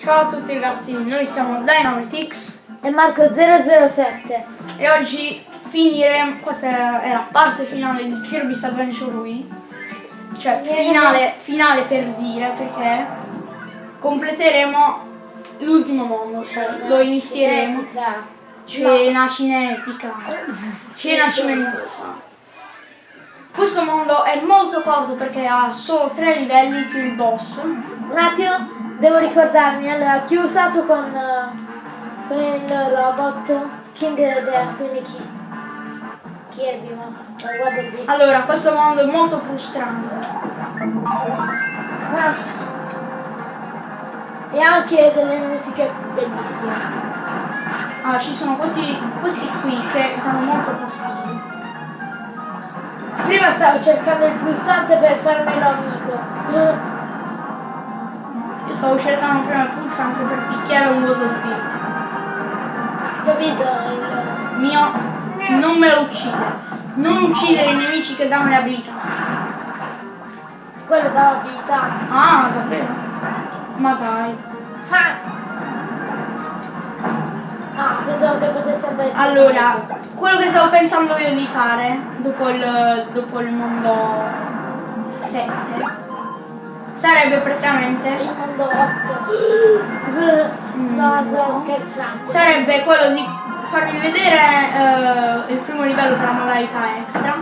Ciao a tutti ragazzi, noi siamo Dynamitix e Marco007 e oggi finiremo, questa è la parte finale di Kirby's Adventure Wii. Cioè finale, finale per dire perché completeremo l'ultimo mondo, cioè lo inizieremo. Cena cinetica. Cena cimentosa. Questo mondo è molto corto perché ha solo tre livelli più il boss. Un attimo devo ricordarmi allora chi ho usato con, con il robot King Dea quindi chi? Kirby ma guarda qui allora questo mondo è molto frustrante. Ah. e anche delle musiche bellissime. Ah ci sono questi, questi qui che danno molto fastidio. Prima stavo cercando il pulsante per farmelo amico io stavo cercando prima il pulsante per picchiare un voto di Capito? Il mio non me lo uccide. Non uccidere i nemici che danno le abilità. Quello dà abilità. Ah, davvero? Ma dai. Ah, ah pensavo che potesse andare. Allora, quello che stavo pensando io di fare dopo il, dopo il mondo 7 sarebbe praticamente? Il mondo 8 no sto scherzando. Sarebbe quello di farvi vedere uh, il primo livello della modalità extra.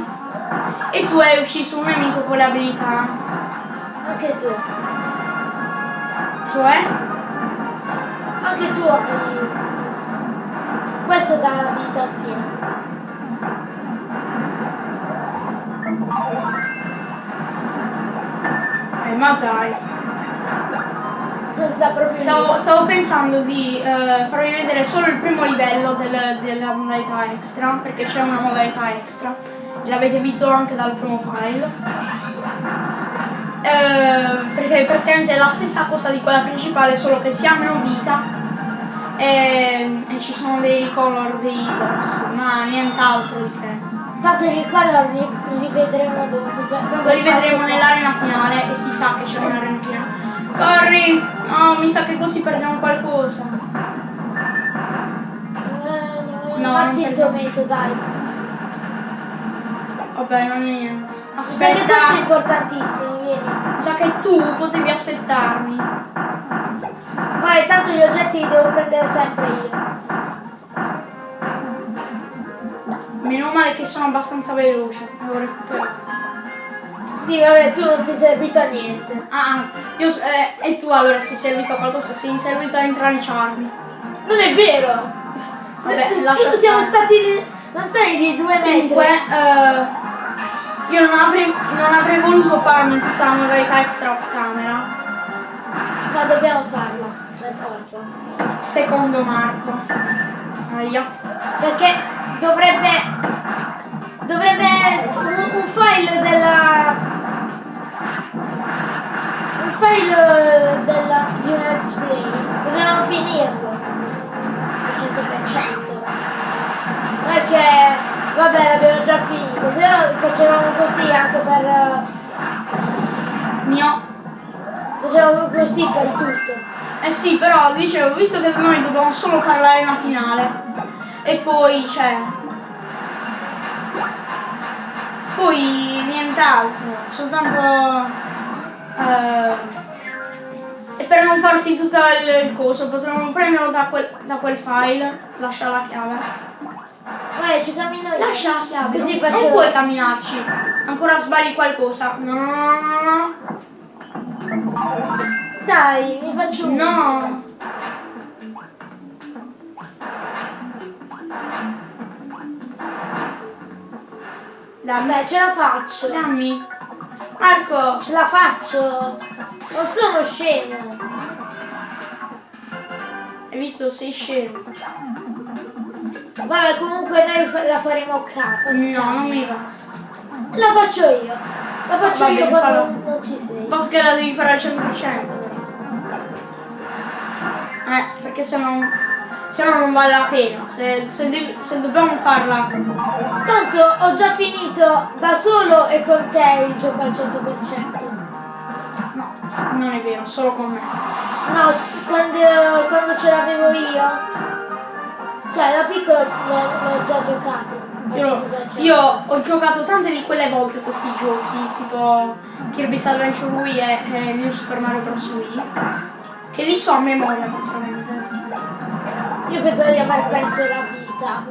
E tu hai ucciso un nemico con le abilità. Anche tu. Cioè? Anche tu questo dà l'abilità spina ma dai. Stavo, stavo, pensando di uh, farvi vedere solo il primo livello del, della modalità extra, perché c'è una modalità extra. L'avete visto anche dal primo file. Uh, perché praticamente è la stessa cosa di quella principale, solo che si ha meno vita e, e ci sono dei color dei boss, ma nient'altro di che. Tanto i color li, li vedremo dopo. Tanto li vedremo nell'arena finale e si sa che c'è un'arena finale. Corri! No, mi sa che così perdiamo qualcosa. No, non zitto metto, dai. Vabbè, non è niente. Aspetta. Sai che questo è importantissimo, vieni. Mi sa che tu potevi aspettarmi. Vai, tanto gli oggetti li devo prendere sempre io. Meno male che sono abbastanza veloce. Devo recuperare. Sì, vabbè, tu non sei servito a niente. Ah, io, eh, e tu allora sei servito a qualcosa, sei servito a intranciarmi. Non è vero! Vabbè, tu siamo stati lontani di due metri. Comunque, uh, io non avrei, non avrei voluto farmi tutta la modalità extra off camera. Ma dobbiamo farla, per forza. Secondo Marco. Aia. Perché dovrebbe dovrebbe un, un file della un file della di un let's play dobbiamo finirlo al 100% perché vabbè l'abbiamo già finito. Se no facevamo così anche per mio. facevamo così per tutto. Eh sì però dicevo visto che noi dobbiamo solo fare l'arena finale e poi c'è poi nient'altro soltanto uh, e per non farsi tutto il, il coso potremmo prenderlo da quel, da quel file lascia la chiave Vai, ci cammino io. Lascia la chiave. Così non, non puoi camminarci. Ancora sbagli qualcosa. No, no, no, Dai, mi faccio un. No. Dammi. Dai, ce la faccio. Dammi. Marco. Ce la faccio. Non sono scemo. Hai visto? Sei scemo. Vabbè, comunque noi la faremo capo. No, non mi va. La faccio io. La faccio Vabbè, io quando farò. non ci sei. Basta che la devi fare al 100%. Eh, perché se non se no non vale la pena, se, se, se, dobbiamo farla. Tanto ho già finito da solo e con te il gioco al 100%. No. Non è vero, solo con me. No, quando, quando ce l'avevo io, cioè da piccolo l'ho, già giocato. Io, 100%. io ho giocato tante di quelle volte questi giochi, tipo Kirby's Adventure Wii e, e New Super Mario Bros. Wii, che li so a memoria praticamente. Io pensavo di aver perso la vita.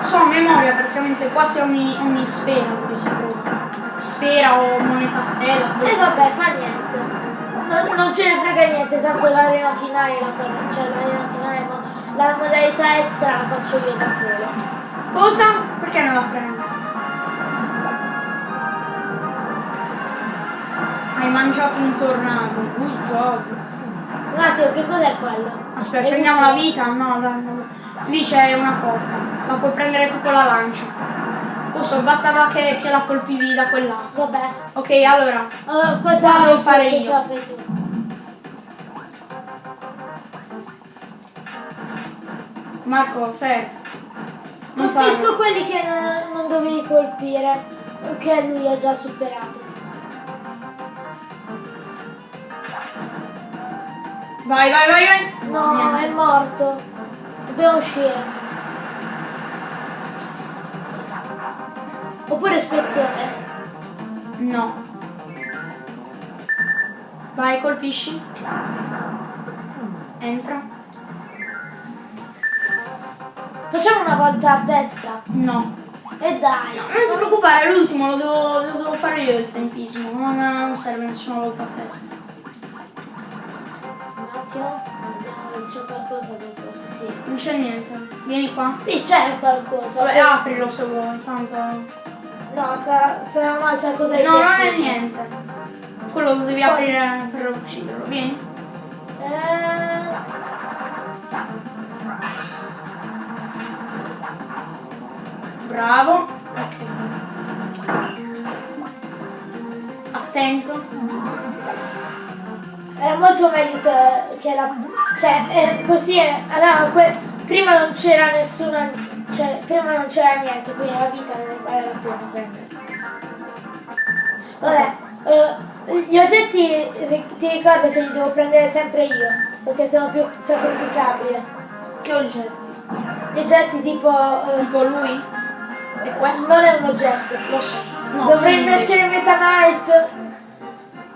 So memoria praticamente quasi ogni, ogni sfera dove si trova. Sfera o moneta stella. E vabbè, fa niente. Non, non ce ne frega niente, tanto l'arena finale la farò, cioè l'arena finale no. La modalità extra la faccio io da solo. Cosa? Perché non la prendo? Hai mangiato un tornado, good job. Un attimo, che cos'è quello? Aspetta, È prendiamo la vita? No, dai, no. Lì c'è una porta. La puoi prendere tu con la lancia. Cosa? Bastava che, che la colpivi da quel lato. Vabbè. Ok, allora. Questa Qua la devo fare io. Marco. Non Colpisco farlo. quelli che non, non dovevi colpire, che lui ha già superato. Vai, vai, vai, vai. No, Niente. è morto. Dobbiamo uscire. Oppure ispezione. No. Vai, colpisci. Entra. Facciamo una volta a testa. No. E dai. Non ti preoccupare, l'ultimo lo devo, lo devo fare io il tempismo. Non, non serve nessuna volta a testa. Se c'è qualcosa dopo. Sì. Non c'è niente. Vieni qua. Sì, c'è qualcosa. Vabbè, aprilo se vuoi, tanto. No, sarà, sarà un'altra cosa No, non è niente. Quello lo devi aprire per ucciderlo. Vieni. Eh, Bravo. Attento. Era molto meglio se, che la... Cioè, eh, così è... Allora, que- prima non c'era nessuna... Cioè, prima non c'era niente, quindi la vita non vale la pena. Vabbè, eh, gli oggetti ti ricordo che li devo prendere sempre io, perché sono più sacrificabili. Che oggetti? Gli oggetti tipo... eh, Tipo lui? E questo? non è un oggetto. Lo so. No, Dovrei mettere Meta Knight.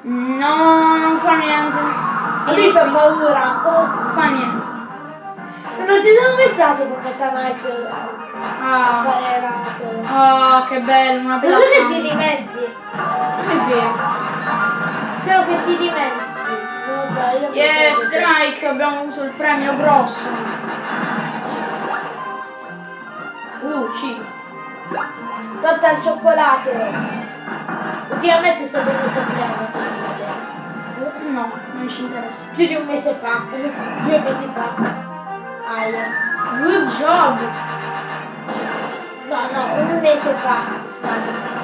No, non fa niente. A lui fa paura. Oh, Fa niente. non ci sono mai stato con Meta Knight a Ah, fare la cosa. ah, che bello, una bella Non so se ti dimezzi. Non è vero. Credo che ti dimezzi. Non lo so, io Yes, Mike, abbiamo avuto il premio grosso. Uh, cibo. Torta al cioccolato. Ultimamente è stato molto bene. No, non ci interessa. Più di un mese fa. Due mesi fa. Aia. Good job. No, no, un mese fa è stato.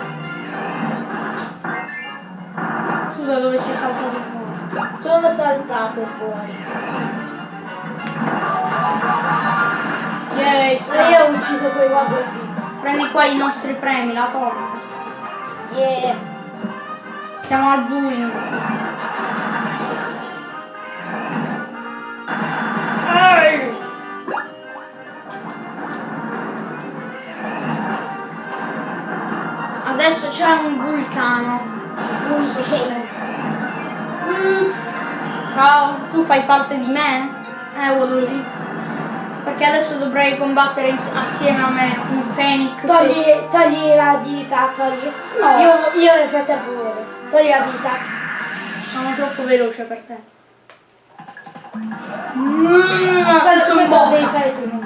Scusa, dove sei saltato fuori? Sono saltato fuori. Yay, E sta. io ho ucciso quei Waddle Prendi qua i nostri premi, la torta. Yeah. Siamo al buio. Ehi! Adesso c'è un vulcano. Se... Mm. Ciao, tu fai parte di me? Eh, Waddle Perché adesso dovrei combattere assieme a me un Phoenix. Togli, togli la vita, togli. No. Io, io nel frattempo muoio. Togli la vita. Sono troppo veloce per te. Questo, devi bocca. fare tu.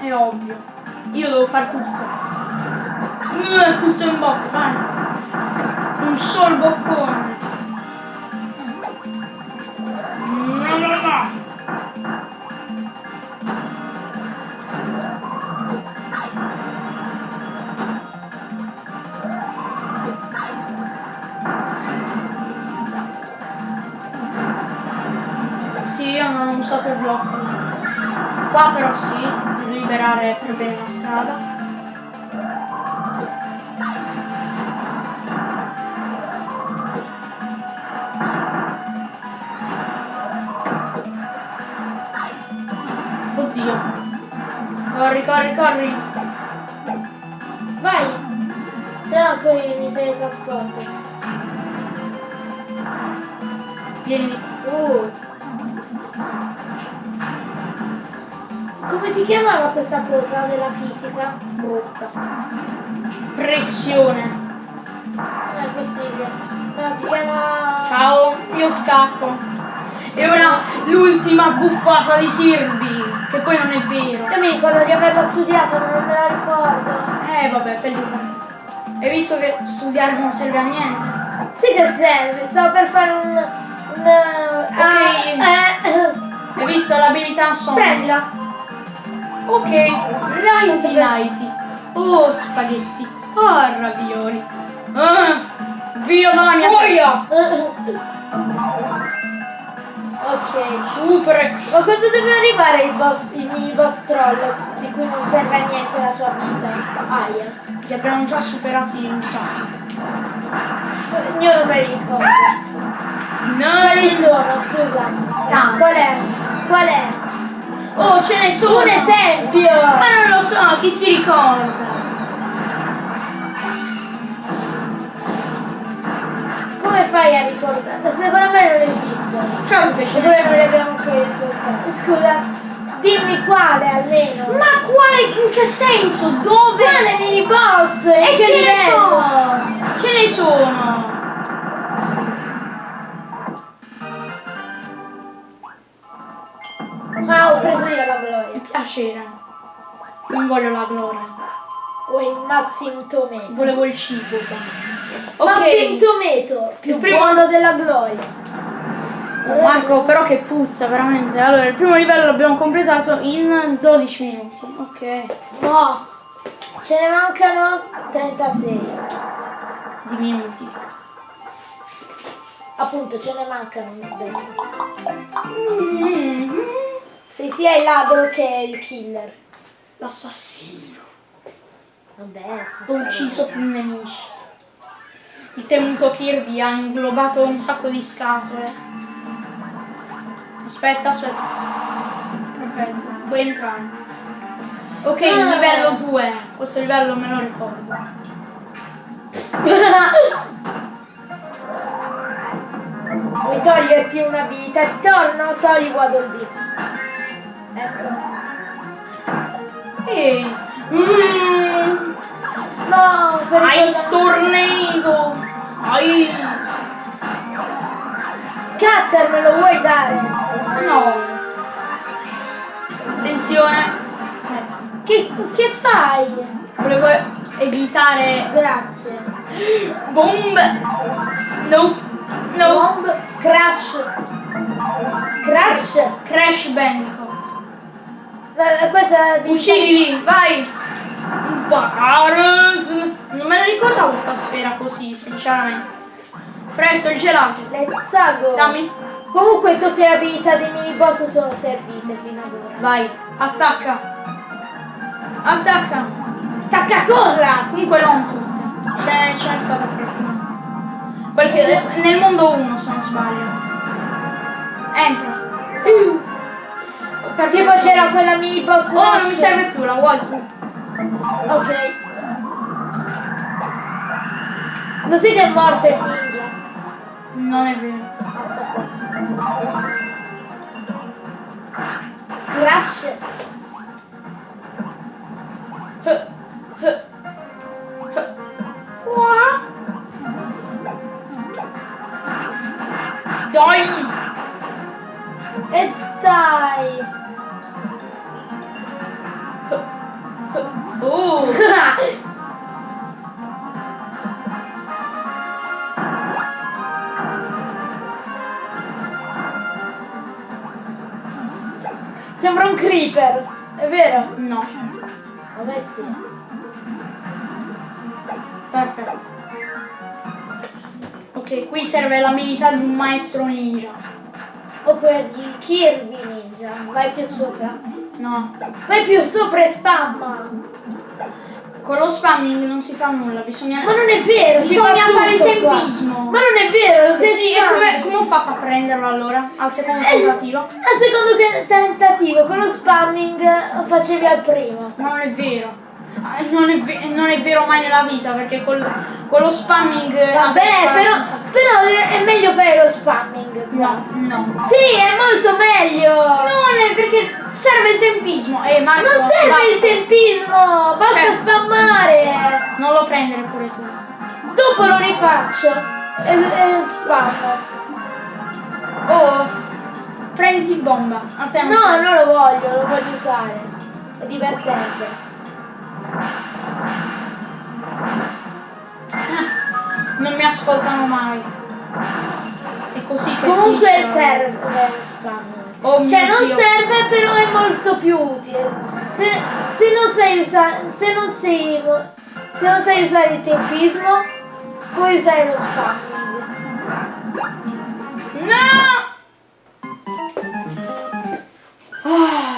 È ovvio. Io devo fare tutto. Tutto in bocca, vai. Un sol boccone. No, no, no. so per blocco. Qua però sì, per liberare per bene la strada. Oddio. Corri, corri, corri. Vai. Se no poi mi teletrasporto. Vieni. Uh, Come si chiamava questa cosa della fisica? Brutta. Pressione. Non è possibile. No, si chiama... Ciao, io scappo. E ora l'ultima buffata di Kirby, che poi non è vero. Io mi ricordo di averla studiata, ma non me la ricordo. Eh vabbè, peggio. Hai visto che studiare non serve a niente? Sì che serve, stavo per fare un... un Ok. eh, eh, Hai visto l'abilità Sonic? prendila. Ok, nighty nighty. Oh, spaghetti. Oh, ravioli. Ah, via mia Fuoia! ok. Superex. Ma quando deve arrivare il boss, il mini boss troll di cui non serve a niente la sua vita? Aia. Li abbiamo già superati un sacco. Io non me li ricordo. Quali No. sono, scusa? Tanti. Qual è? Qual è? Oh, ce ne sono. Un esempio! Ma non lo so, chi si ricorda? Come fai a ricordare? Secondo me non esistono. Certo che ce E noi non abbiamo ricordati. Scusa, dimmi quale almeno. sono. Ma quale? In che senso? Dove? Quale mini boss? In E che che ne livello? so? Ce ne sono. Ah, ho preso io la gloria. Mi piacere. Non voglio la gloria. O il Maxim Tomato. Volevo il cibo. basta. Maxim Ok. Tomato, più Il primo- buono della gloria. Marco, però che puzza, veramente. Allora, il primo livello l'abbiamo completato in 12 minuti. Ok. No, ce ne mancano 36. Di minuti. Appunto, ce ne mancano. Mm. Sei sia il ladro che il killer. L'assassino. Vabbè. Ho ucciso più nemici. Il temuto Kirby ha inglobato un sacco di scatole. Aspetta, aspetta. Perfetto, puoi entrare. Ok, il Ah. livello 2. Questo livello me lo ricordo. Vuoi toglierti un'abilità di torno? Togli Waddle Dee. Ecco. Ehi. Mm. No, Ice Tornado. Ice. Cutter me lo vuoi dare? No. Attenzione. Ecco. Che, che fai? Volevo evitare Grazie. bombe. No. No. Bomb, crash. Crash. Crash Bandicoot. Eh, Questa è. Uccidili, vai! Baros! Non me la ricordavo questa sfera così, sinceramente. Presto, il gelato. Let's go. Dammi. Comunque tutte le abilità dei mini boss sono servite fino ad ora. Vai, attacca. Attacca. Attacca cosa? Comunque non tutte. Ce ce n'è stata qualcuna. Che, nel mondo 1 se non sbaglio. Entra. Perché Tipo c'era quella mini boss. Oh, non mi serve più, la vuoi tu? Ok. Lo sai che è morto il ninja? Non è vero. Qua. Scratch. Qua. Dai! E dai. Sembra un creeper. È vero? No, me sì. perfetto. Ok, qui serve l'abilità di un maestro ninja. O quella di Kirby Ninja. Vai più sopra. No. Vai più sopra e spamma. Con lo spamming non si fa nulla, bisogna... Ma non è vero, Bisogna fa fare il tutto qua. tempismo. Ma non è vero, se sì, e come, come ho fatto a prenderlo allora? Al secondo Eh, tentativo? Al secondo te- tentativo, con lo spamming eh, facevi al primo. Ma non è vero. Ah, Non è, non è vero mai nella vita perché col, con lo spamming... Vabbè, ah, però, però è meglio fare lo spamming. No, no. Sì, è molto meglio. Non è perché serve il tempismo. Eh, Marco, non serve basta. il tempismo, basta Certo. spammare. Non lo prendere pure tu. Dopo lo rifaccio e, e spammo. Oh, prenditi bomba. A te non No, non lo voglio, lo voglio usare. È divertente. Non mi ascoltano mai. È così Comunque serve spamming. Oh Cioè non Dio. serve però è molto più utile. Se, se non sai usare se non sai se non sai usare il tempismo, puoi usare lo spamming. No! Ah,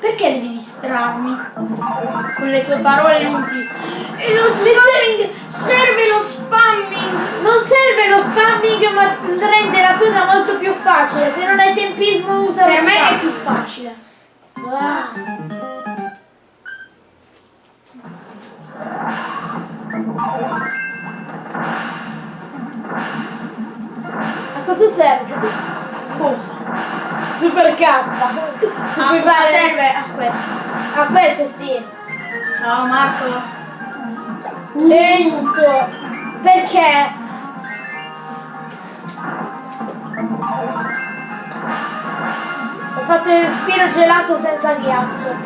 perché devi distrarmi? Con le tue parole inutili. E lo spamming! Serve lo spamming! Non serve lo spamming ma rende la cosa molto più facile. Se non hai tempismo usa lo Per me è spamming. più facile. Ah. A cosa serve? Cosa? Super K. Se Ah, a questo? A questo sì. Ciao Marco. Lento. Perché? Ho fatto il respiro gelato senza ghiaccio.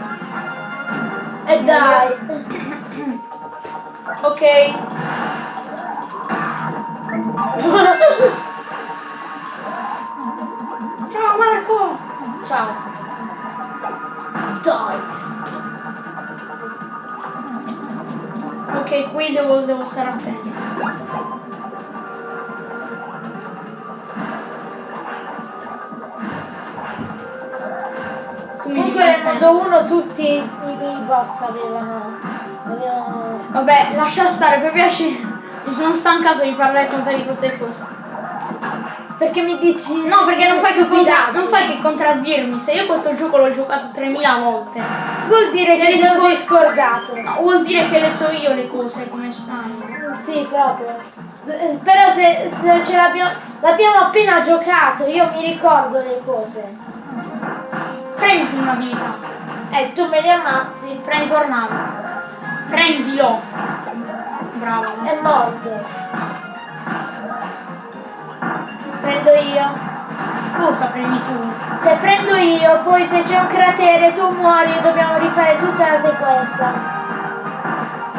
E dai. Ok. Ciao Marco! Ciao. Dai. Ok, qui devo, devo stare attento. Mi Comunque nel mondo 1 tutti i mini boss avevano. avevano. Vabbè, lascia stare, per piacere. Mi sono stancato di parlare con te di queste cose. Perché mi dici. No, perché non fai, che contra- non fai che contraddirmi. Se io questo gioco l'ho giocato 3000 volte, Vuol dire che Vedi te lo sei scordato. no, vuol dire che le so io le cose come stanno. Sì, proprio. Eh, Però se, se ce l'abbiamo, l'abbiamo appena giocato, io mi ricordo le cose. Prendi un'abilità. E tu me li ammazzi, Prendi tornado. Prendilo. Bravo. è morto. Prendo io. Cosa prendi tu? Se prendo io, poi se c'è un cratere tu muori e dobbiamo rifare tutta la sequenza.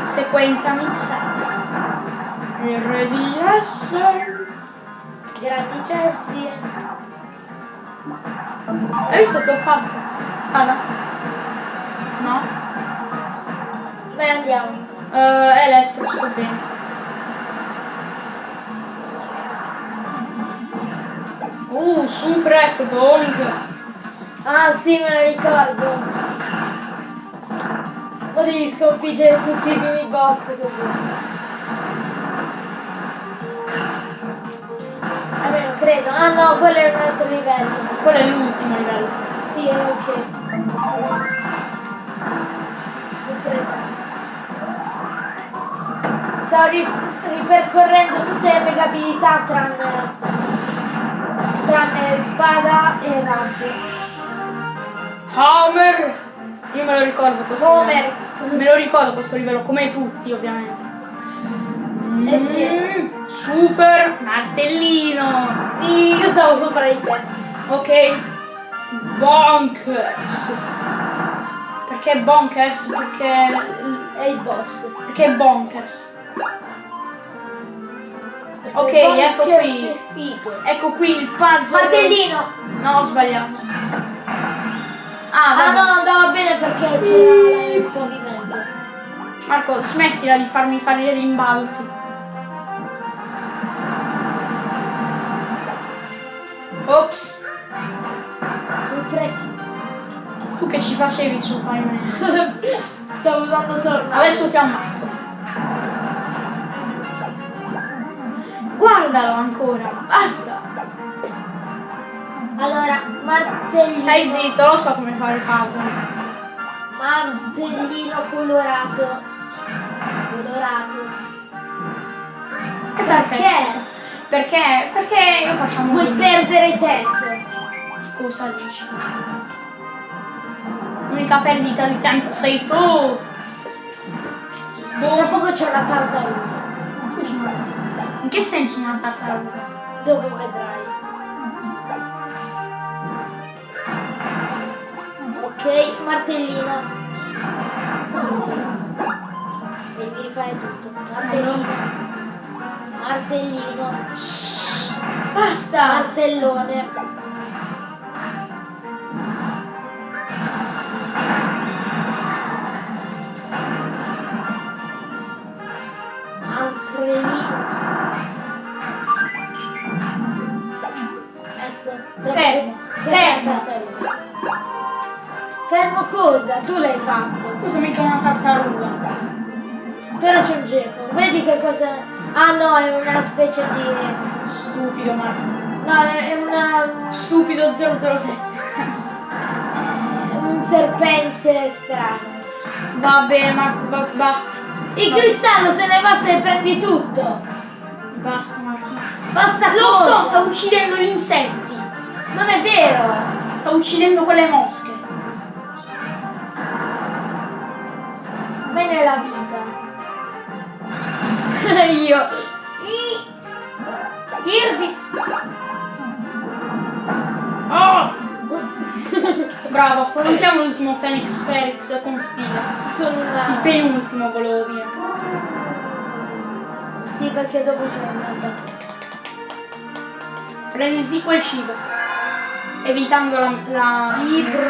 Sequenza mix. RDS. Grandi cessi. Hai visto che ho fatto? Guarda. No? Beh andiamo. Eh, elettro, sto bene. Uh, Suprec, Bonk. Ah sì, me la ricordo. O devi sconfiggere tutti i mini boss così. Almeno credo. Ah no, quello è un altro livello. Quello è l'ultimo livello. Sì, è ok. Prezzo. Stavo ri- ripercorrendo tutte le mega abilità tranne, tranne spada e raggio. Homer! Io me lo ricordo questo Homer. livello. Me lo ricordo questo livello, come tutti ovviamente. Eh sì. Mm, super martellino. Io stavo sopra di te. Ok. Bonkers. Perché bonkers? Perché. È il boss. Perché bonkers. Ok, ecco qui. Ecco qui il puzzle. Martellino! No, ho sbagliato. Ah, Ah no, andava bene perché c'era il movimento. Marco, smettila di farmi fare i rimbalzi. Ops. Prezzo. Tu che ci facevi su Payman? Stavo usando tornado. Adesso ti ammazzo. Guardalo ancora, basta. Allora, martellino. Stai zitto, lo so come fare il puzzle. Martellino colorato. Colorato. E perché? Perché? scusa? Perché? Perché io facciamo Vuoi così. perdere tempo. Cosa dici? L'unica perdita di tempo sei tu! Tra poco c'è una tartaruga. Tu sei una che senso una tartaruga? Dopo vedrai. Ok, martellino. Devi rifare tutto. Martellino. Martellino. Basta! Martellone. Fermo, fermo. Fermo cosa? Tu l'hai fatto. Cosa mica una tartaruga? Però c'è un geco. Vedi che cosa. Ah no, è una specie di. Stupido Marco. No, è una. Stupido 007. un serpente strano. Va bene Marco, ba- basta. Il cristallo se ne va se prendi tutto. Basta Marco. Basta Lo cosa? so, sta uccidendo gli insetti. Non è vero. Sta uccidendo quelle mosche. Mai nella vita. Io. Kirby. Oh! Bravo, affrontiamo l'ultimo Phoenix Felix con stile. Sono Il penultimo volevo dire. Sì, perché dopo c'è un'altra. Prenditi quel cibo. Evitando la... la... Libro.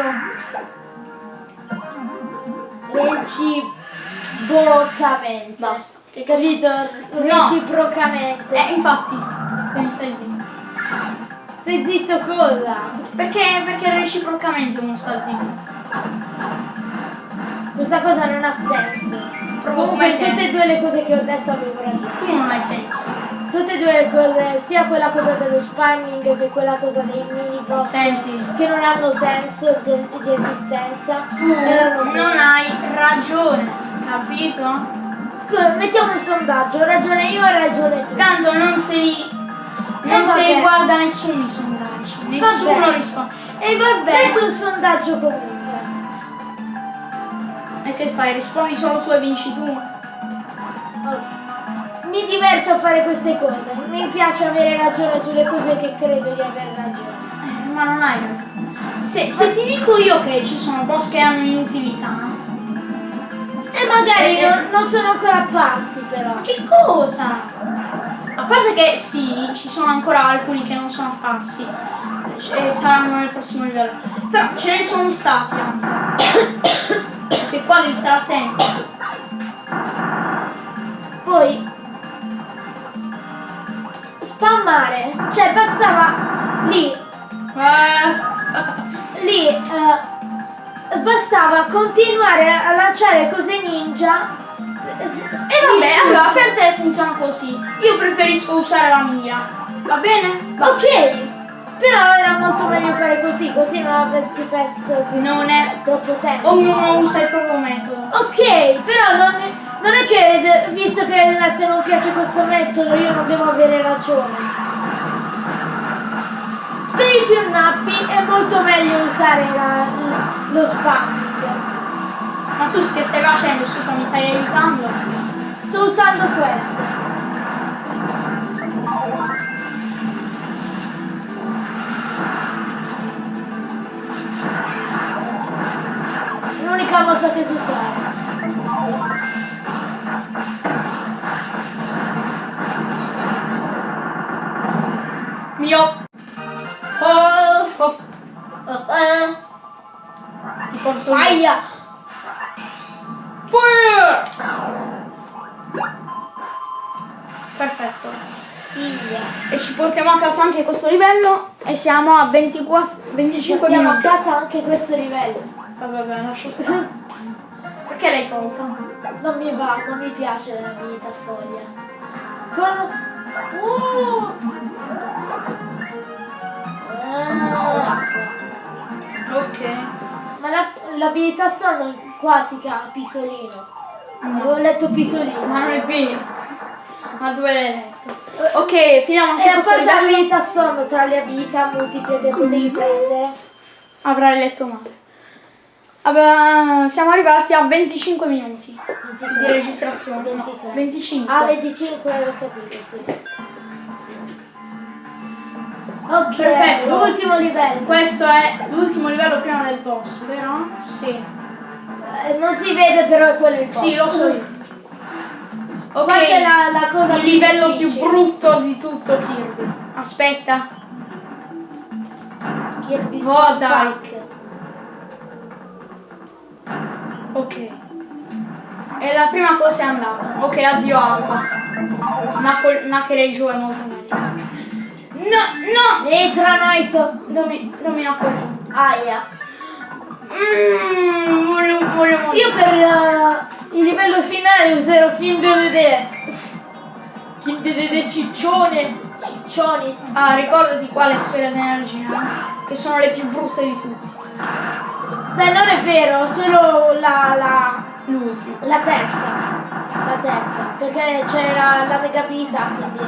Reciprocamente. Basta. Che Capito? No. Reciprocamente. Eh, infatti. Quindi stai zitto. Stai zitto cosa? Perché? Perché reciprocamente uno sta zitto. Questa cosa non ha senso. Proprio Comunque come te. tutte e due le cose che ho detto avevo ragione. Tu non hai senso. Tutte e due cose, sia quella cosa dello spamming che quella cosa dei mini boss Senti. che non hanno senso de- di esistenza. Tu non hai ragione. Capito? Scusa, mettiamo un sondaggio, ho ragione io, hai ragione tu. Tanto non si. Non Eh, si vabbè. guarda nessuno i sondaggi. Nessuno risponde. E vabbè, metti un sondaggio comunque. E che fai? Rispondi solo tu e vinci tu? Oh. Mi diverto a fare queste cose, mi piace avere ragione sulle cose che credo di aver ragione. Ma non hai ragione. Se, se ti dico io che ci sono boss che hanno inutilità, E magari Eh, non, non sono ancora apparsi però. ma che cosa? A parte che sì, ci sono ancora alcuni che non sono apparsi e saranno nel prossimo livello. Però ce ne sono stati anche. che qua devi stare attento. Poi spammare, cioè bastava lì, Eh, lì eh, bastava continuare a lanciare cose ninja E vabbè, allora per te funziona così. Io preferisco usare la mira. Va bene? Va. Ok, però era molto meglio fare così, così non avresti perso Non è. troppo tempo. Ognuno usa il proprio metodo. Ok, però non, non è che visto che a te non piace questo metodo io non devo avere ragione. Per i più nappi è molto meglio usare la- lo spamming. Ma tu che stai facendo? Scusa, mi stai aiutando? Sto usando questo. L'unica mossa che so usare. Livello e siamo a 24, 25 Portiamo a minuti. casa anche questo livello. vabbè, lascio stare. Perché l'hai tolta? Non mi va, non mi piace la vita foglia. Cosa? Oh! Ah, Ok. ma la- l'abilità sonno qua si chiama pisolino. Avevo letto pisolino. Ma non è vero. Ma dove l'hai letto? Ok, finiamo E anche questo parte livello. l'abilità sonno tra le abilità multiple che potevi prendere. Avrai letto male. Vabbè, siamo arrivati a 25 minuti di registrazione. No, 23. 25. Ah, 25 l'ho capito, sì. Ok, Perfetto. ultimo livello. Questo è l'ultimo livello prima del boss, vero? Sì. Eh, Non si vede però è quello il boss. Sì, lo so io. Ok. Qua c'è la, la cosa il livello più brutto di tutto Kirby. Aspetta. Kirby Oh, dai. Ok. E la prima cosa è andata. Ok, addio acqua. Knuckle- Knuckle giù è molto meglio. No, no! Etra Knight. Non mi, non mi Knuckle giù. Aia. Mmm, voglio, voglio morire. Io per eh, il livello finale userò Kinder Dede. Kinder Dede ciccione. Ciccioni. Ah, ricordati quale sfera di energia, eh, che sono le più brutte di tutte. Beh, non è vero, solo la, la, L'ultima. la terza. La terza. Perché c'era la mega vita, quindi.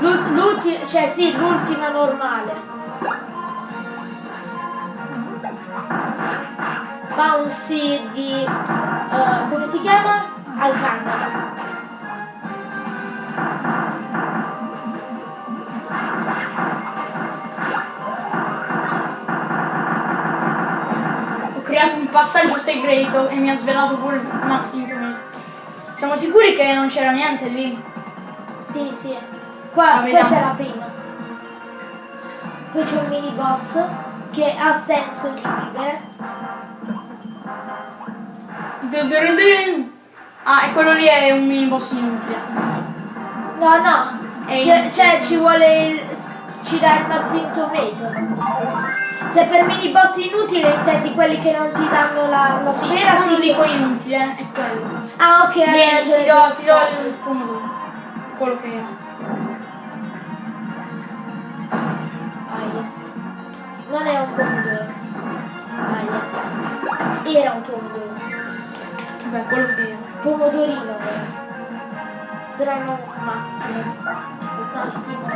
L'u- L'ultima, cioè sì, l'ultima normale. Bouncy di... eh, come si chiama? Alcandra. Ho creato un passaggio segreto e mi ha svelato pure il Maximo Piumento. Siamo sicuri che non c'era niente lì? Sì, sì. Qua, Ah, questa è la prima. Poi c'è un mini boss che ha senso di vivere. Ah, e quello lì è un mini boss inutile. No, no. Cioè, inutile. cioè, ci vuole il, ci dà il Mazin Tomato. Se per mini boss inutili intendi quelli che non ti danno la, la Sì, sfera, quando sì. dico inutile, è quello. Ah, ok, hai Vieni, ragione, ti do, ti do il pomodoro. Quello che. Aia. Non è un pomodoro. Aia. Era un pomodoro. Vabbè, quello che era. Pomodorino. Però non Massimo. Massimo.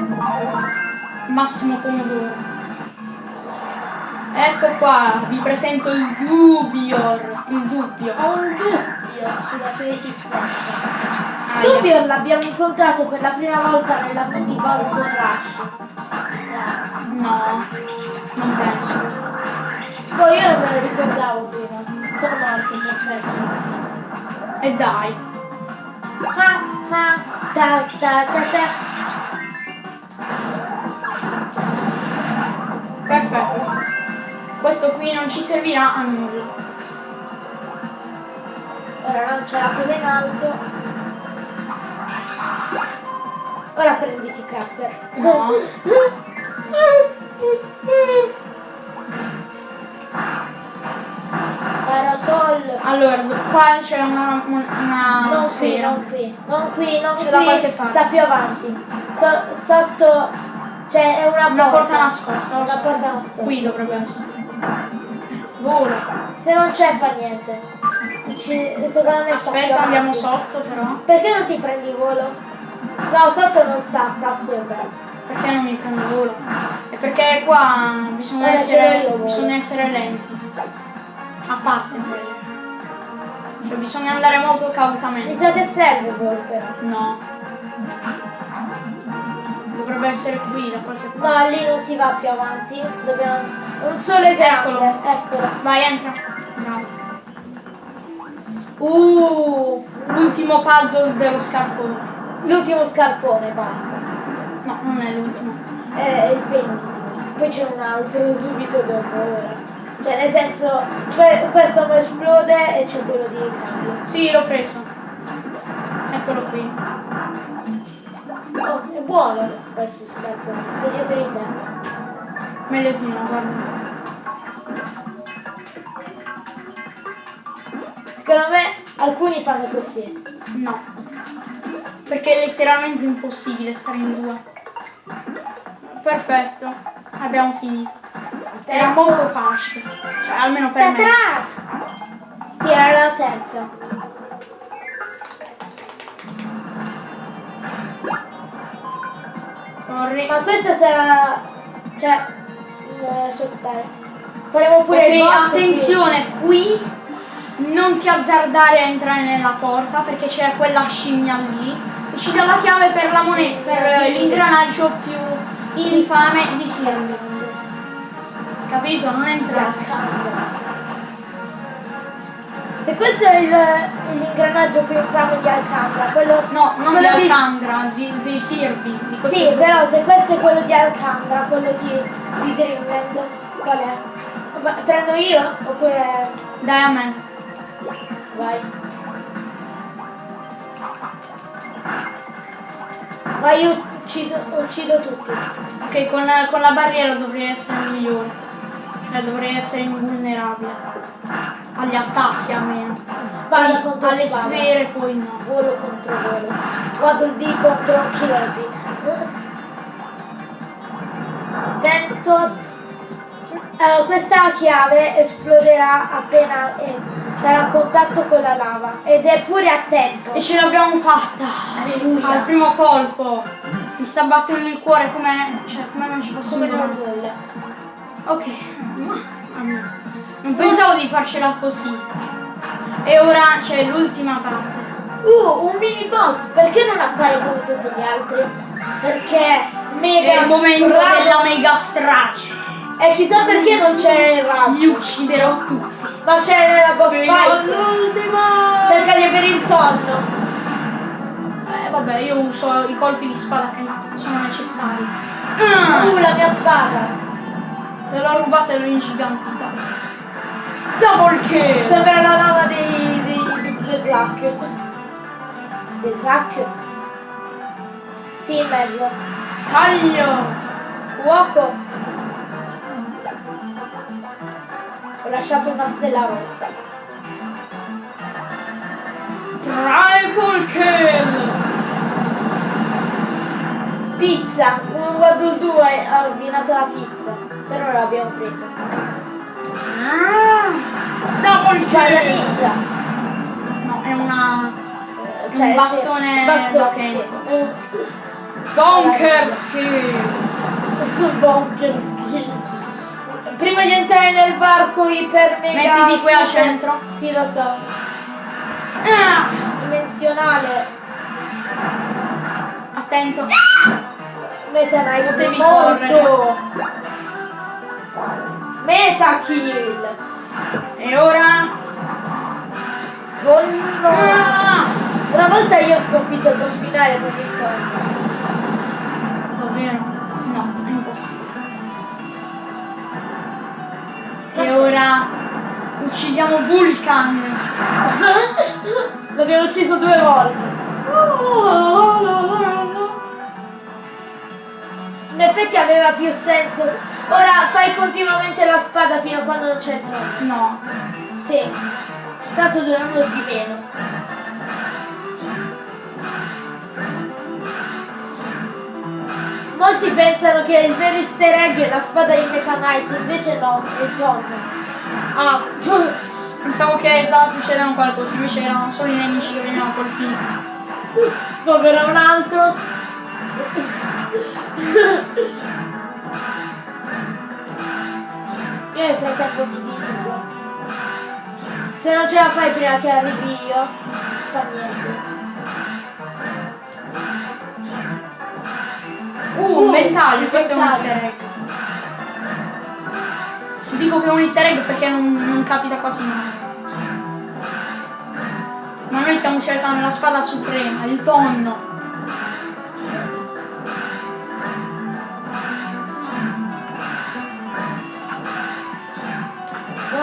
Massimo pomodoro. Ecco qua, vi presento il Dubior. Il dubbio. Ho un dubbio sulla sua esistenza. Aia. Dubbio l'abbiamo incontrato per la prima volta nella mini boss rush. No, non penso. Poi io non me lo ricordavo prima. Sono morto, perfetto. E dai. Ah, ah, ta, ta, ta, ta. Perfetto. Questo qui non ci servirà a nulla. Ora non c'è la coda in alto. Ora prenditi cutter. No. Allora, qua c'è una, una Non qui, sfera. non qui, non qui, non C'è da qualche qui, sta più avanti. So- sotto, cioè è una, Una porta porta nascosta. Una porta nascosta. Qui dovrebbe essere. Vola. Se non c'è fa niente. Ci, Aspetta, andiamo sotto però. Perché non ti prendi volo? No, sotto non sta, sta sopra. Perché non mi prendo volo? È perché qua bisogna, Eh, ce l'ho essere, bisogna essere lenti. A parte quello. Cioè bisogna andare molto Mi cautamente. sa che serve però. No. Dovrebbe essere qui da qualche parte. No, lì non si va più avanti. Dobbiamo. Un sole grande. Eccolo. Eccolo. Vai, entra. Bravo. Uh, L'ultimo puzzle dello scarpone. l'ultimo scarpone, basta. No, non è l'ultimo. È il penultimo. Poi c'è un altro subito dopo ora. Cioè nel senso, que- questo mi esplode e c'è quello di cambio. Sì, l'ho preso. Eccolo qui. Oh, è buono questo scarpone, sto dietro di te. Meglio di no, guarda. Secondo me alcuni fanno così. No. Perché è letteralmente impossibile stare in due. Perfetto. Abbiamo finito. Era molto facile. Cioè, almeno per me. Tatarà! Sì, era la terza. Corri. Ma questa sarà... Cioè... eh, aspettare. Faremo pure il Ok, boss attenzione, qui non ti azzardare a entrare nella porta perché c'è quella scimmia lì ci dà la chiave per la moneta, per l'ingranaggio più infame di Capito? Non entrare. Se questo è l'ingranaggio più infame di Alcandra, quello... No, non quello di- Alcandra, di, di Kirby. Di Sì, gioco. però se questo è quello di Alcandra, quello di, di Dreamland, qual è? Ma prendo io? Oppure... Dai a me. Vai. Vai, io uccido, uccido tutti. Ok, con, con la barriera dovrei essere migliore. Cioè dovrei essere invulnerabile. Agli attacchi almeno. Spada Poi contro alle spada. sfere poi no. Volo contro volo. Waddle Dee contro Kirby. Tentot. Eh, questa chiave esploderà appena eh, sarà a contatto con la lava ed è pure a tempo. E ce l'abbiamo fatta! Alleluia. Al primo colpo! Mi sta battendo il cuore come. cioè come non ci posso Come nulla. Ok. Non pensavo di farcela così. E ora c'è l'ultima parte. Uh, un mini boss, perché non appare come tutti gli altri? Perché mega È il momento della mega strage. E chissà perché non c'è il rap. Li ucciderò tutti. Ma c'è nella boss Fino fight. all'ultima! Cerca di avere il tonno. Vabbè, io uso i colpi di spada che sono necessari. Ah, Uh, la mia spada. te l'ho rubata e l'ho ingigantita. Double kill! Sembra la lava dei, dei, dei, dei Zack. Dei Zack? Sì, in mezzo. Taglio! Fuoco. Ho lasciato una stella rossa. Triple kill! Pizza. Un Waddle 2 ha ordinato la pizza. Però non l'abbiamo presa. Ah, double Spada kill! ninja. No, è una... Cioè, Un sì, bastone bastone, meccanico. sì. Bunker skill! Bonker skill. Prima di entrare nel barco iper mega Mettiti qui al centro. Sì, lo so. Ah, Dimensionale. Attento. Meta Knight Potevi molto. Meta kill. E ora... Tonno. Ah, Una volta io ho sconfitto il boss finale con tonno. davvero? No, è impossibile. E ora... Uccidiamo Vulcan! L'abbiamo ucciso due volte. In effetti aveva più senso. Ora fai continuamente la spada fino a quando non c'è il tonno. No. Sì. Tanto dura uno di meno. Molti pensano che il vero easter egg è la spada di Meta Knight, invece no, è il tonno. Ah, Pensavo che stava succedendo qualcosa, invece erano solo i nemici che venivano colpiti. povero un altro. Io nel frattempo mi dico. Se non ce la fai prima che arrivi io, fa niente. Uh, un Uh, ventaglio, questo è un easter egg. Dico che è un easter egg perché non, non capita quasi mai. Ma noi stiamo cercando la spada suprema, il tonno.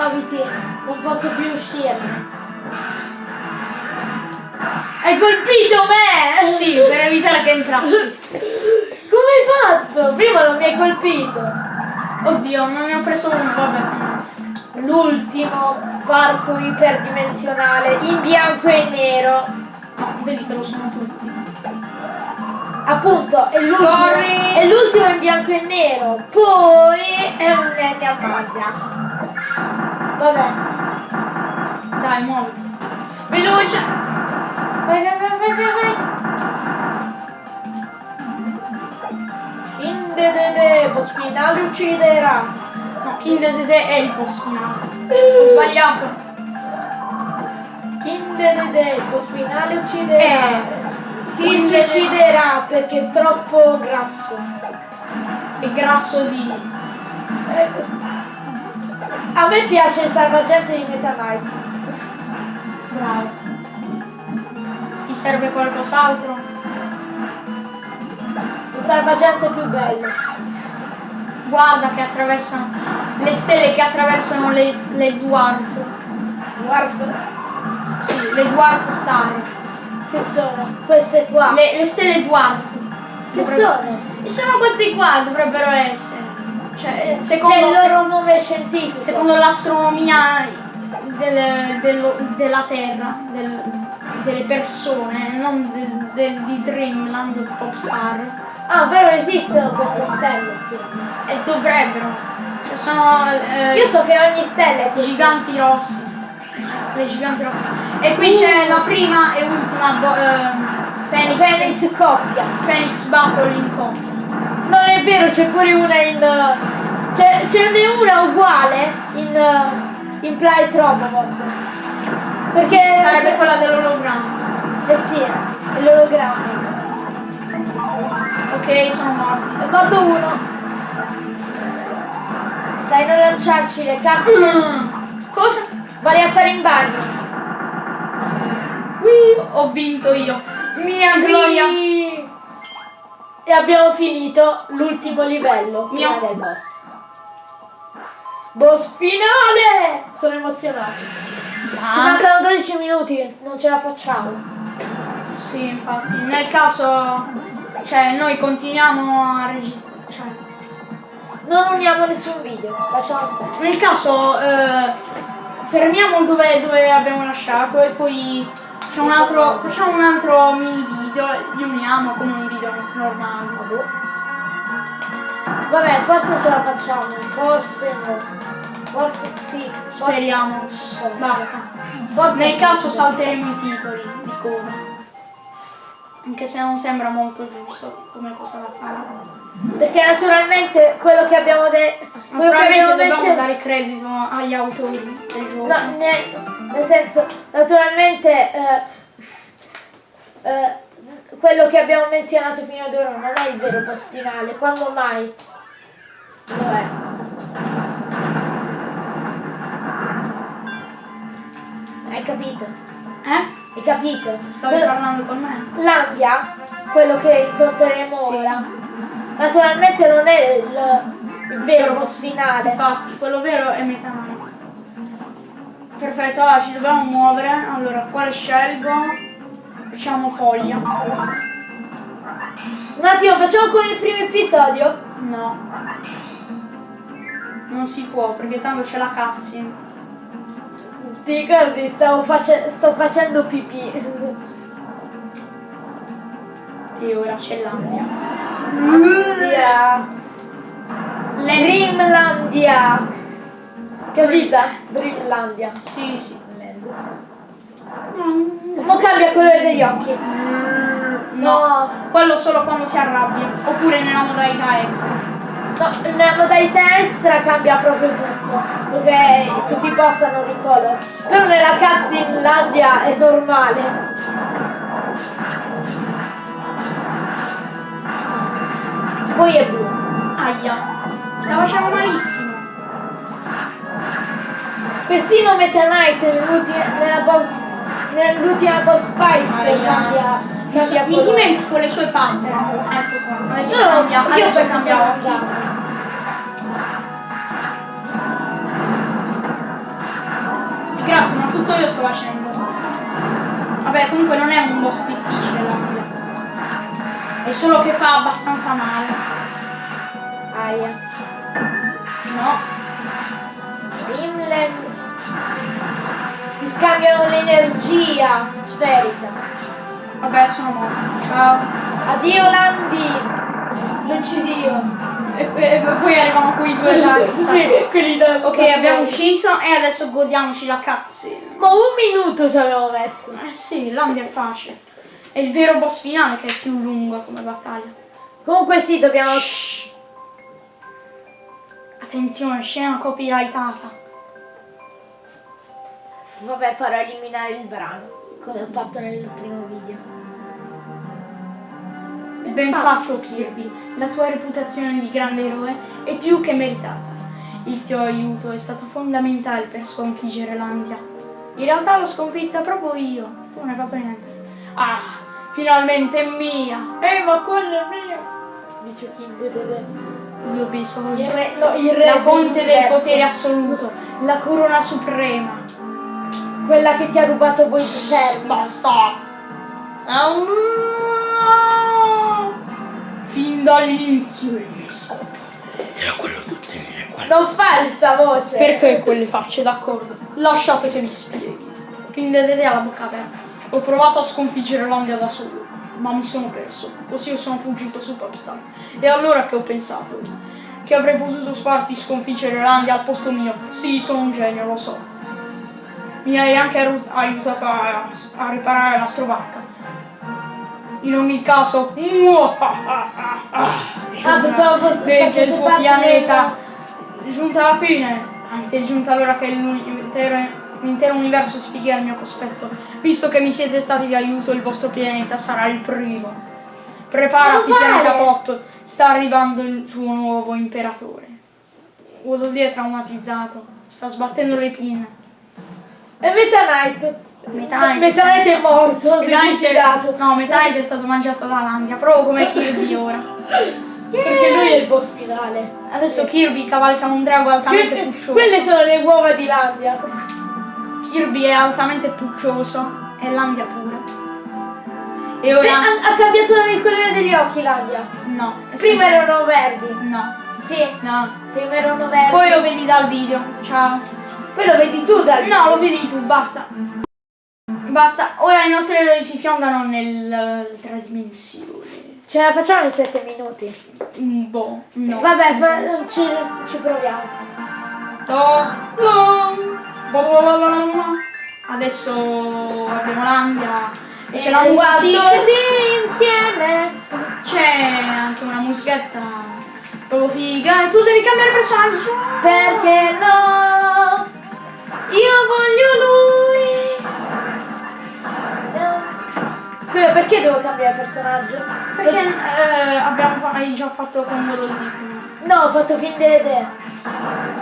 Muoviti, non posso più uscirne. Hai colpito me! Sì, per evitare che entrassi. Come hai fatto? Prima non mi hai colpito. Oddio, non ne ho preso uno, vabbè. L'ultimo. varco iperdimensionale in bianco e nero. No, vedi che lo sono tutti. Appunto, è l'ultimo, è l'ultimo in bianco e nero. Poi è un nenne a maglia. Vabbè. Dai, muoviti. Veloce! Vai, vai, vai, vai, vai, vai. Indedede, boss finale ucciderà. No, Kinder Dede è il boss finale. Ho sbagliato. Indedede, boss finale ucciderà. Eh, Si suiciderà perché è troppo grasso. È grasso di... Eh, A me piace il salvagente di Meta Knight. Bravo. Ti serve qualcos'altro? Un salvagente più bello. Guarda che attraversano... Le stelle che attraversano le, le dwarf. Guarda, Sì, le dwarf star. che sono? Queste qua. Le, le stelle dwarf. Che Dovrebbe- sono? E sono questi qua, dovrebbero essere. Cioè, secondo, C'è il loro nome scientifico. secondo l'astronomia del- dello- della Terra, del- delle persone, non del- del- di Dreamland Popstar. Ah, vero, esistono queste stelle. E dovrebbero. Cioè, sono eh, Io so che ogni stella è così. giganti rossi. Le giganti rossi. E qui c'è la prima e ultima ehm, Phoenix, Phoenix coppia. Phoenix Battle in coppia. Non è vero, c'è pure una in... C'è, ce n'è una uguale in... in Play Robot. Perché... Sarebbe quella dell'ologramma. Eh sì, è l'ologramma. Ok, sono morti. È morto uno. Dai, non lanciarci le carte. Cosa? Vai a fare in bagno. Qui ho vinto io. Mia gloria. E abbiamo finito l'ultimo livello Mio. del boss. Boss finale! Sono emozionato. Ci Ah, mancano 12 minuti, non ce la facciamo. sì, infatti. Nel caso, cioè, noi continuiamo a registrare. Cioè, Non uniamo nessun video, lasciamo stare. nel caso, eh, fermiamo dove, dove abbiamo lasciato e poi un altro, facciamo un altro mini video li uniamo come un video normale. Vabbè, forse ce la facciamo, forse no. Forse sì, forse- Speriamo. forse. Basta. Forse Nel caso salteremo i titoli di coda. Anche se non sembra molto giusto come cosa da fare. Perché naturalmente quello che abbiamo detto. Quello che abbiamo dobbiamo menzionato. dare credito agli autori del gioco. No, ne- nel senso, naturalmente eh, eh, quello che abbiamo menzionato fino ad ora non è il vero boss finale, quando mai lo è. Hai capito? Eh? Hai capito? Stavi Quello- parlando con me? L'Andia, quello che incontreremo Sì. ora, naturalmente non è il, il vero boss finale. Infatti, quello vero è Metanite. Perfetto, allora ci dobbiamo muovere. Allora, quale scelgo? Facciamo foglia. Un attimo, facciamo con il primo episodio? No. Non si può, perché tanto c'è la cutscene. Ti ricordi, stavo face- sto facendo pipì. E ora c'è l'Ambia. Landia. Le... Dreamlandia. Capita? Dreamlandia. Sì, sì. Mo cambia il colore degli occhi. No, quello solo quando si arrabbia. Oppure nella modalità extra. No, nella modalità extra cambia proprio tutto. Perché tutti i boss hanno ricolor. Però nella cutscene Landia è normale. Poi è blu. Aia. Sta facendo malissimo. Persino Meta Knight nell'ultima, boss, nell'ultima boss fight Aia. cambia, Mi, cambia dimentico le sue pattern. Ecco qua. Adesso No, cambia. io Adesso penso cambia sia occhi. mangiato. Grazie, ma tutto io sto facendo. Vabbè, comunque non è un boss difficile l'ampia. È solo che fa abbastanza male. Aia. No? Dreamland. Si scambiano l'energia sferica. Vabbè, sono morto. Ciao. Addio Landi! L'ho ucciso io. E, e- poi arrivano quei due ragazzi. sì, quelli da Ok, abbiamo ucciso e adesso godiamoci la cutscene. Ma un minuto ci abbiamo messo. Eh sì, l'ambia è facile. È il vero boss finale che è più lungo come battaglia. Comunque sì, dobbiamo. Shh. Attenzione, scena copyrightata. Vabbè, farò eliminare il brano. Come ho fatto nel primo video. Ben fatto Kirby, la tua reputazione di grande eroe è più che meritata. Il tuo aiuto è stato fondamentale per sconfiggere l'Andia. In realtà l'ho sconfitta proprio io, tu non hai fatto niente. Ah, finalmente è mia! Ehi, ma quello è mio! Dice King Dede. Zubi, sono Il re, no, il re la fonte del potere assoluto, la corona suprema. Quella che ti ha rubato voi termina. Basta! Fin dall'inizio il mio scopo era quello di ottenere quella Non fare sta voce! Perché quelle facce, d'accordo? Lasciate che vi spieghi. Quindi vedete alla bocca aperta. Ho provato a sconfiggere l'Andia da solo, ma mi sono perso. Così io sono fuggito su Popstar. E allora che ho pensato? Che avrei potuto farti sconfiggere l'Andia al posto mio. Sì, sono un genio, lo so. Mi hai anche aiutato a, a riparare la strovacca. In ogni caso, Ah, pensavo fosse il tuo pianeta. È giunta la fine. Anzi, è giunta l'ora che l'intero, l'intero universo spieghi il mio cospetto. Visto che mi siete stati di aiuto, il vostro pianeta sarà il primo. Preparati, pianeta Pop. Sta arrivando il tuo nuovo imperatore. Dee è traumatizzato. Sta sbattendo le pinne. E Meta Knight. Meta Knight Meta Knight si- è morto, si Meta Knight è-. No, Meta Knight è stato mangiato da Landia, proprio come Kirby ora. Perché lui è il boss finale. Adesso Kirby cavalca un drago altamente quelle sono le uova di Landia. Kirby è altamente puccioso e Landia pure. E Beh, ora... ha, ha cambiato il colore degli occhi Landia. No. Prima sempre- erano verdi. No, Sì, no. prima erano verdi. Poi lo vedi dal video. Ciao. Poi lo vedi tu dal No, lo vedi tu, basta. Basta. Ora i nostri eroi si fiondano nell'altra dimensione. Ce la facciamo in 7 minuti. Un boh, no. Vabbè, fa- ci, ci proviamo. Do, do, Adesso abbiamo l'Andia e c'è la musica. insieme. C'è anche una musichetta proprio figa e tu devi cambiare personaggio. Perché no? Io voglio lui. Scusa, perché devo cambiare personaggio? Perché eh, abbiamo hai già fatto con quello di No, ho fatto King Dede.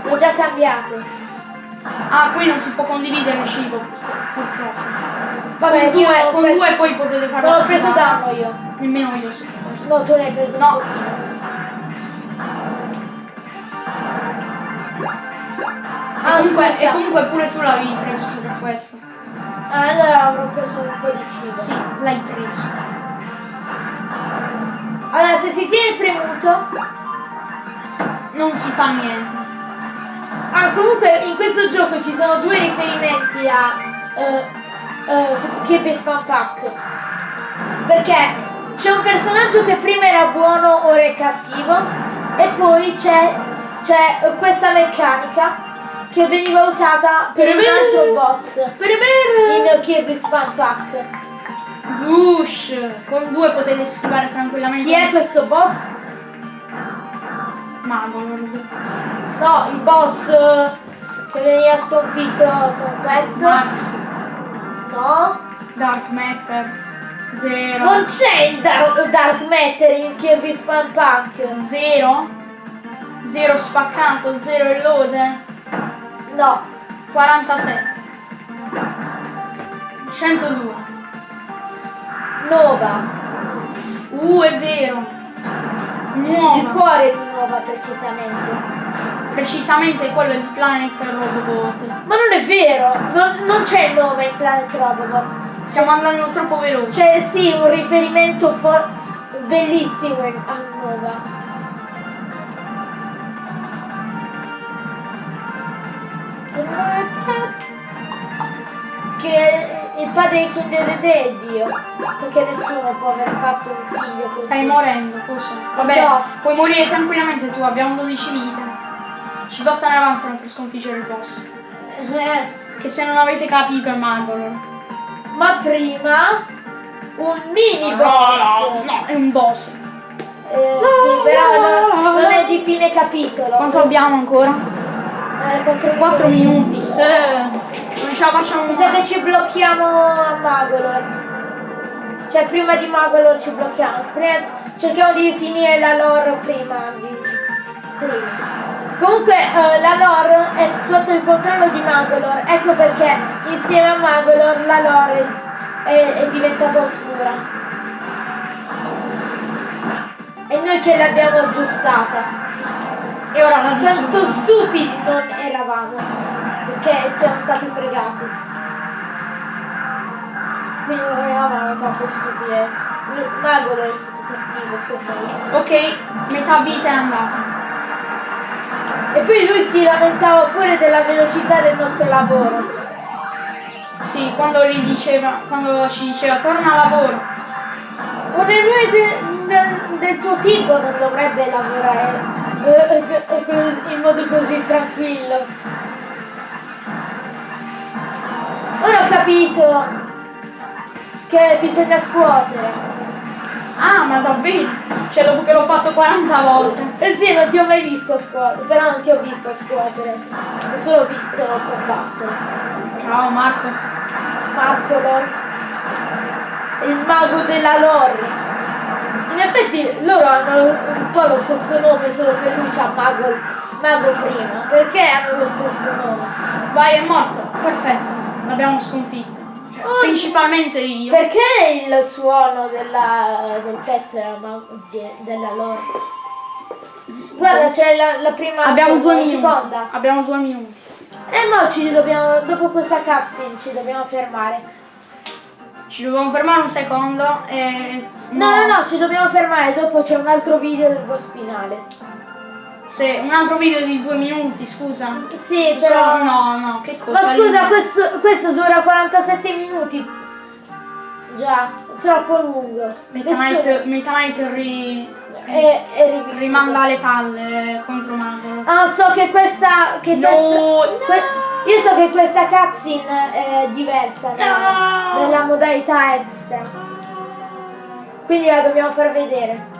L'ho già cambiato. Ah, qui non si può condividere il cibo, purtroppo. Vabbè, con due, con preso- due poi potete fare Non la ho preso danno io. Nemmeno io so questo. No, tu ne hai preso No. pochino. E Ah, comunque, scusa. e comunque pure tu l'avevi preso per questo. Ah, allora avrò preso un po' di cibo. Sì, l'hai preso. Allora, se si tiene premuto... Non si fa niente. Ah, comunque in questo gioco ci sono due riferimenti a eh, Kirby Spam Pack. Perché c'è un personaggio che prima era buono, ora è cattivo. E poi c'è questa meccanica che veniva usata per un altro boss in Kirby Spam Pack. Whoosh! Con due potete schivare tranquillamente. Chi è questo boss? Magolord. No, il boss eh, che veniva sconfitto con questo. Max. No. Dark Matter. Zero. Non c'è il Dark, Dark Matter in Kirby Spam Punk. Zero. Zero spaccato. Zero e lode. No. 47. 102. Nova. Uh, è vero. Il Nuova. cuore di Nova precisamente. Precisamente quello di Planet Robot. Ma non è vero. Non, non c'è il nome in Planet Robot. Stiamo andando troppo veloci. C'è sì un riferimento for- bellissimo a Nova. che il padre di Kinder è Dio. Perché nessuno può aver fatto un figlio così. Stai morendo, cosa? Vabbè, so. puoi morire tranquillamente tu, abbiamo 12 vite. Ci bastano avanzano per sconfiggere il boss. Eh, Che se non avete capito è Magolor. ma prima un mini No, boss. no, no, è un boss. Eh, sì, però no- non è di fine capitolo. Quanto abbiamo ancora? Eh, quattro 4 minuti, se non ce la facciamo Mi sa che ci blocchiamo a Magolor. Cioè prima di Magolor ci blocchiamo. Prima- cerchiamo di finire la lore prima di. Comunque eh, la lore è sotto il controllo di Magolor. Ecco perché insieme a Magolor la lore è, è diventata oscura. E noi che l'abbiamo aggiustata. E ora Quanto distruggo. stupidi non eravamo, perché siamo stati fregati. Quindi non eravamo tanto stupidi. Magolo è stato cattivo. Ok, metà vita è andata. E poi lui si lamentava pure della velocità del nostro lavoro. Sì, quando gli diceva, quando ci diceva torna a lavoro. Un eroe de- de- del tuo tipo non dovrebbe lavorare eh, eh, eh, in modo così tranquillo. Ora ho capito che bisogna scuotere. Ah, ma davvero? Cioè dopo che l'ho fatto 40 volte. Eh sì, non ti ho mai visto scuotere, però non ti ho visto scuotere. Ho solo visto combattere. Ciao Marco. Marco Lor. Il mago della lore. In effetti loro hanno un po' lo stesso nome, solo che lui c'ha mago, mago prima. Perché hanno lo stesso nome? Vai, è morto. Perfetto. L'abbiamo sconfitto. Oh, principalmente io. Perché il suono della, del pezzo era della lore? Guarda, c'è la, la prima Abbiamo due minuti. seconda. Abbiamo due minuti. Eh no, ci dobbiamo, dopo questa cutscene ci dobbiamo fermare. Ci dobbiamo fermare un secondo e... No, no, no, ci dobbiamo fermare, dopo c'è un altro video del boss finale. Se un altro video di due minuti, scusa. Sì, però... So- no, no, che cosa? Ma scusa, questo, questo dura 47 minuti. Già, troppo lungo. Meta Knight, ri- è rivissuto. rimanda le palle contro Mago. Ah, so che questa... Che No, questa que- io so che questa cutscene è diversa No. dalla modalità extra. Quindi la dobbiamo far vedere.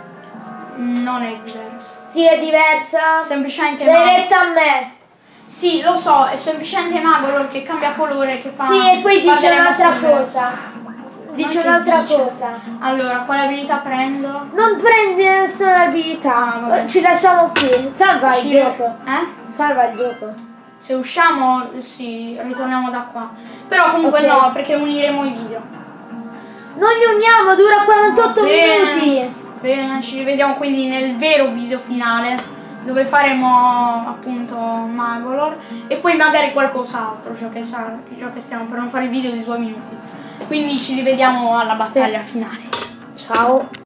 Non è diverso. Sì, è diversa. Semplicemente Mago. retta a me. Sì, lo so, è semplicemente Magolor che cambia colore, che fa... Sì, e poi dice un'altra cosa. Dice un'altra cosa. Allora, quale abilità prendo? Non prendi nessuna abilità. Ah. Ci lasciamo qui. Salva il Uscire- gioco. Eh? Salva il gioco. Se usciamo, sì, ritorniamo da qua. Però comunque Ok. no, perché uniremo i video. Non li uniamo, dura 48 Bene. minuti. Bene, ci rivediamo quindi nel vero video finale dove faremo appunto Magolor e poi magari qualcos'altro, ciò ciò che stiamo per non fare il video di due minuti. Quindi ci rivediamo alla battaglia finale. Ciao.